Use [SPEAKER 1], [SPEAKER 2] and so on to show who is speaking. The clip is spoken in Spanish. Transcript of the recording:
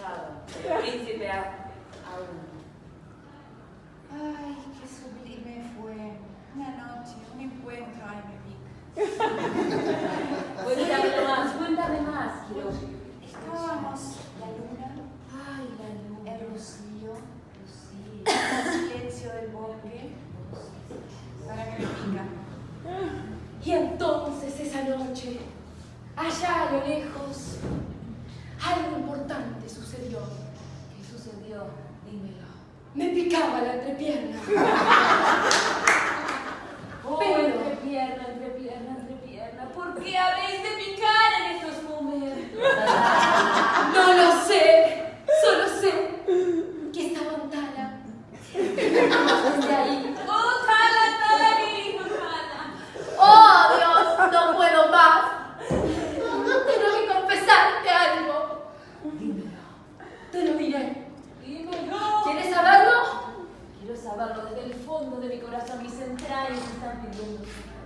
[SPEAKER 1] despechado. El príncipe a- aún.
[SPEAKER 2] Ay, qué sublime fue. Una noche, un encuentro, ay, me pica.
[SPEAKER 1] Cuéntame más, cuéntame más, quiero.
[SPEAKER 2] Estábamos la luna,
[SPEAKER 1] Ay, la luna.
[SPEAKER 2] el rocío, el silencio del bosque. Para que me pica.
[SPEAKER 1] Y entonces esa noche, allá a lo lejos, Dímelo. Me picaba la entrepierna. Oh,
[SPEAKER 2] Pero-
[SPEAKER 1] entrepierna, entrepierna, entrepierna. ¿Por qué habéis de picar en estos momentos? No lo sé. Solo sé que estaba Tala. Desde ahí. ¡Oh, Tala, Tala, querido Tala! ¡Oh, Dios! ¡No puedo más! Tengo que confesarte algo. Dímelo. Te lo diré. ¿Quieres saberlo? Quiero saberlo desde el fondo de mi corazón. Mis entrañas están pidiendo. ¡Oh! ¡Me